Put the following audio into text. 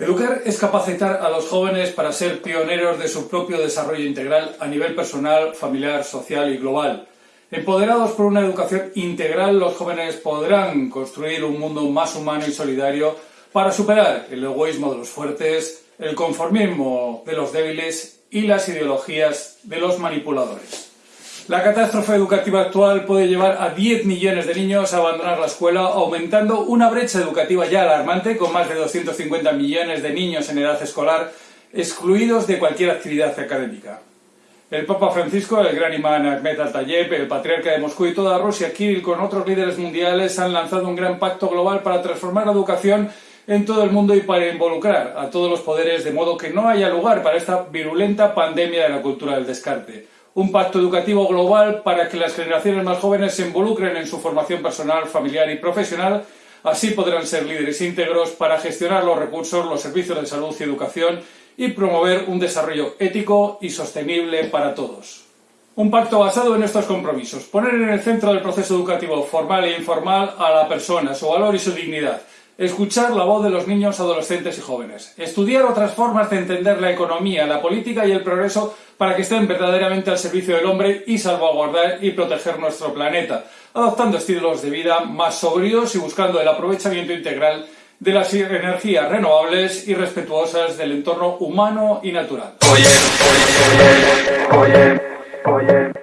Educar es capacitar a los jóvenes para ser pioneros de su propio desarrollo integral a nivel personal, familiar, social y global. Empoderados por una educación integral, los jóvenes podrán construir un mundo más humano y solidario para superar el egoísmo de los fuertes, el conformismo de los débiles y las ideologías de los manipuladores. La catástrofe educativa actual puede llevar a 10 millones de niños a abandonar la escuela, aumentando una brecha educativa ya alarmante, con más de 250 millones de niños en edad escolar excluidos de cualquier actividad académica. El Papa Francisco, el gran imán Ahmed Al-Tayeb, el patriarca de Moscú y toda Rusia, Kirill, con otros líderes mundiales, han lanzado un gran pacto global para transformar la educación en todo el mundo y para involucrar a todos los poderes de modo que no haya lugar para esta virulenta pandemia de la cultura del descarte un pacto educativo global para que las generaciones más jóvenes se involucren en su formación personal, familiar y profesional, así podrán ser líderes íntegros para gestionar los recursos, los servicios de salud y educación y promover un desarrollo ético y sostenible para todos. Un pacto basado en estos compromisos, poner en el centro del proceso educativo formal e informal a la persona, su valor y su dignidad, Escuchar la voz de los niños, adolescentes y jóvenes. Estudiar otras formas de entender la economía, la política y el progreso para que estén verdaderamente al servicio del hombre y salvaguardar y proteger nuestro planeta, adoptando estilos de vida más sobrios y buscando el aprovechamiento integral de las energías renovables y respetuosas del entorno humano y natural.